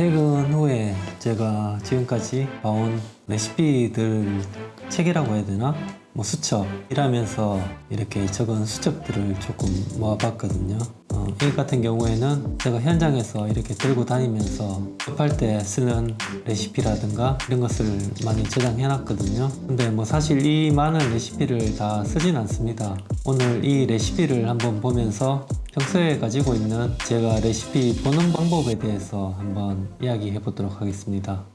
퇴근 후에 제가 지금까지 봐온 레시피들 책이라고 해야 되나? 뭐 수첩 일하면서 이렇게 적은 수첩들을 조금 모아봤거든요. 어, 이 같은 경우에는 제가 현장에서 이렇게 들고 다니면서 급할 때 쓰는 레시피라든가 이런 것을 많이 저장해 놨거든요. 근데 뭐 사실 이 많은 레시피를 다 쓰진 않습니다. 오늘 이 레시피를 한번 보면서 평소에 가지고 있는 제가 레시피 보는 방법에 대해서 한번 이야기해 보도록 하겠습니다.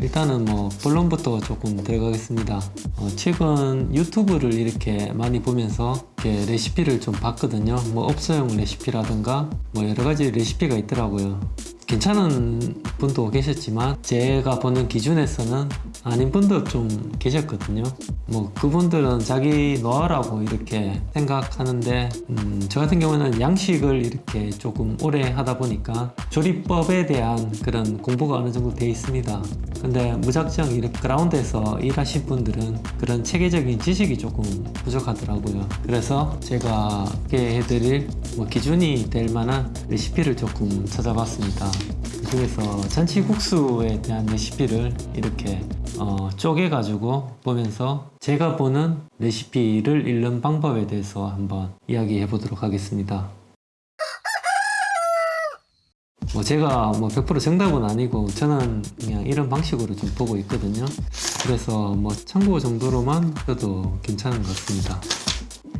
일단은 뭐 본론부터 조금 들어가겠습니다. 어, 최근 유튜브를 이렇게 많이 보면서 이렇게 레시피를 좀 봤거든요. 뭐 업소용 레시피라든가 뭐 여러가지 레시피가 있더라고요. 괜찮은 분도 계셨지만 제가 보는 기준에서는 아닌 분도 좀 계셨거든요. 뭐 그분들은 자기 노하라고 이렇게 생각하는데 음, 저 같은 경우는 양식을 이렇게 조금 오래 하다 보니까 조리법에 대한 그런 공부가 어느 정도 돼 있습니다. 근데 무작정 이렇게 그라운드에서 일하신 분들은 그런 체계적인 지식이 조금 부족하더라고요. 그래서 제가 소개 해드릴 뭐 기준이 될 만한 레시피를 조금 찾아봤습니다 그 중에서 잔치국수에 대한 레시피를 이렇게 어, 쪼개 가지고 보면서 제가 보는 레시피를 읽는 방법에 대해서 한번 이야기해 보도록 하겠습니다. 뭐 제가 뭐 100% 정답은 아니고 저는 그냥 이런 방식으로 좀 보고 있거든요. 그래서 뭐 참고 정도로만 해도 괜찮은 것 같습니다.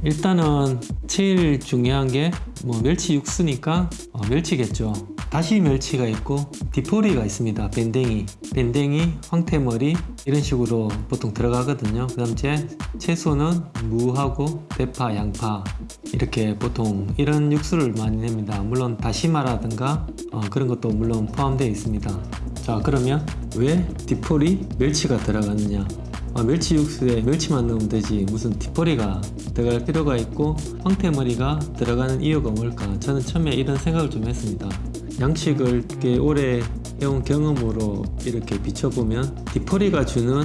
일단은 제일 중요한 게 뭐 멸치 육수니까 어, 멸치겠죠 다시 멸치가 있고 디포리가 있습니다. 밴댕이 밴댕이 황태머리 이런 식으로 보통 들어가거든요. 그 다음 제 채소는 무하고 대파 양파 이렇게 보통 이런 육수를 많이 냅니다. 물론 다시마라든가 어, 그런 것도 물론 포함되어 있습니다. 자 그러면 왜 디포리 멸치가 들어가느냐? 아, 멸치 육수에 멸치만 넣으면 되지 무슨 뒷머리가 들어갈 필요가 있고 황태머리가 들어가는 이유가 뭘까? 저는 처음에 이런 생각을 좀 했습니다 양식을 꽤 오래 해온 경험으로 이렇게 비춰보면 뒷머리가 주는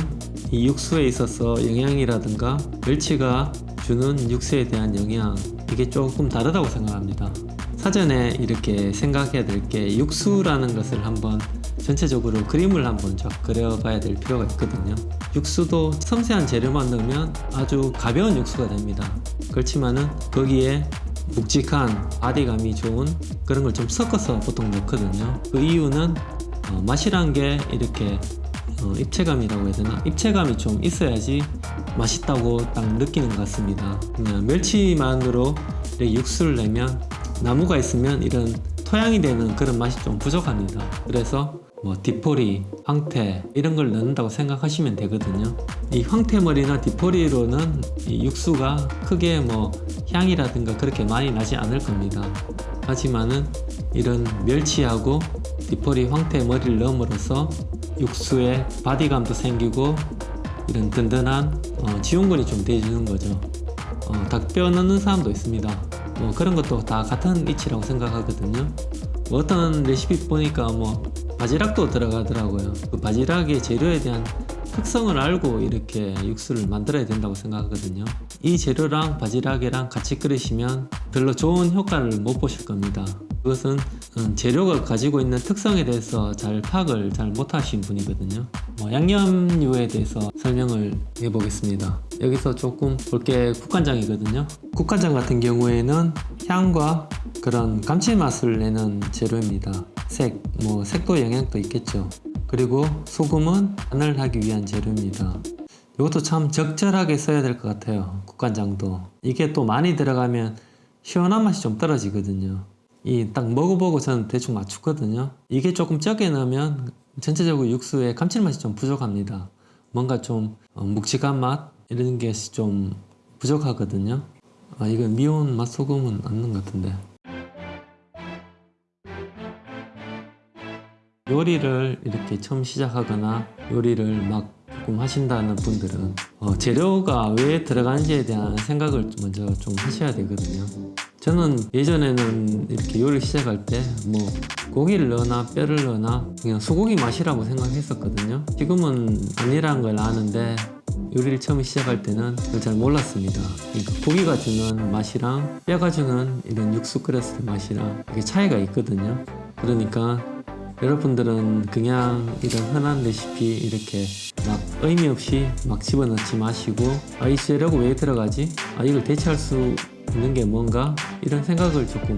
이 육수에 있어서 영양이라든가 멸치가 주는 육수에 대한 영양 이게 조금 다르다고 생각합니다. 사전에 이렇게 생각해야 될 게 육수라는 것을 한번 전체적으로 그림을 한번 쫙 그려봐야 될 필요가 있거든요. 육수도 섬세한 재료만 넣으면 아주 가벼운 육수가 됩니다. 그렇지만은 거기에 묵직한 바디감이 좋은 그런 걸 좀 섞어서 보통 넣거든요. 그 이유는 어, 맛이란 게 이렇게 어, 입체감이라고 해야 되나? 입체감이 좀 있어야지 맛있다고 딱 느끼는 것 같습니다. 그냥 멸치만으로 육수를 내면 나무가 있으면 이런 토양이 되는 그런 맛이 좀 부족합니다. 그래서 뭐 디포리, 황태 이런 걸 넣는다고 생각하시면 되거든요. 이 황태머리나 디포리로는 이 육수가 크게 뭐 향이라든가 그렇게 많이 나지 않을 겁니다. 하지만은 이런 멸치하고 디포리 황태머리를 넣음으로써 육수에 바디감도 생기고 이런 든든한 어, 지원군이 좀 돼주는 거죠. 어, 닭뼈 넣는 사람도 있습니다. 뭐 그런 것도 다 같은 이치라고 생각하거든요. 뭐 어떤 레시피 보니까 뭐 바지락도 들어가더라고요. 그 바지락의 재료에 대한 특성을 알고 이렇게 육수를 만들어야 된다고 생각하거든요. 이 재료랑 바지락이랑 같이 끓이시면 별로 좋은 효과를 못 보실 겁니다. 그것은 음, 재료가 가지고 있는 특성에 대해서 잘 파악을 잘 못하신 분이거든요. 뭐 양념류에 대해서 설명을 해보겠습니다. 여기서 조금 볼게 국간장이거든요. 국간장 같은 경우에는 향과 그런 감칠맛을 내는 재료입니다 색, 뭐 색도 영향도 있겠죠. 그리고 소금은 간을 하기 위한 재료입니다. 이것도 참 적절하게 써야 될 것 같아요 국간장도. 이게 또 많이 들어가면 시원한 맛이 좀 떨어지거든요. 이 딱 먹어보고 저는 대충 맞추거든요. 이게 조금 적게 넣으면 전체적으로 육수에 감칠맛이 좀 부족합니다. 뭔가 좀 어, 묵직한 맛? 이런 게 좀 부족하거든요. 아 이건 미온 맛소금은 없는 것 같은데 요리를 이렇게 처음 시작하거나 요리를 막 조금 하신다는 분들은 어, 재료가 왜 들어가는지에 대한 생각을 먼저 좀 하셔야 되거든요. 저는 예전에는 이렇게 요리를 시작할 때 뭐 고기를 넣거나 뼈를 넣거나 그냥 소고기 맛이라고 생각했었거든요. 지금은 아니라는 걸 아는데 요리를 처음 시작할 때는 잘 몰랐습니다. 그러니까 고기가 주는 맛이랑 뼈가 주는 이런 육수 끓였을 때 맛이랑 이게 차이가 있거든요. 그러니까 여러분들은 그냥 이런 흔한 레시피 이렇게 막 의미 없이 막 집어넣지 마시고 아 이 재료가 왜 들어가지? 아 이걸 대체할 수 있는 게 뭔가? 이런 생각을 조금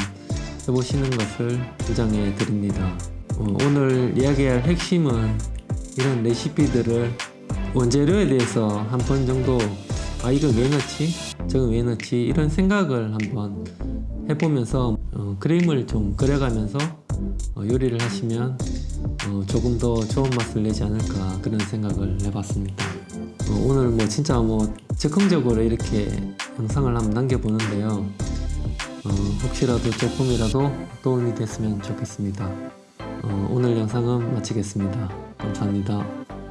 해보시는 것을 주장해 드립니다. 어, 오늘 이야기할 핵심은 이런 레시피들을 원재료에 대해서 한 번 정도 아 이걸 왜 넣지? 저건 왜 넣지? 이런 생각을 한번 해보면서 어, 그림을 좀 그려가면서 어, 요리를 하시면 어, 조금 더 좋은 맛을 내지 않을까 그런 생각을 해봤습니다. 어, 오늘 뭐 진짜 뭐 즉흥적으로 이렇게 영상을 한번 남겨보는데요. 어, 혹시라도 조금이라도 도움이 됐으면 좋겠습니다. 어, 오늘 영상은 마치겠습니다. 감사합니다.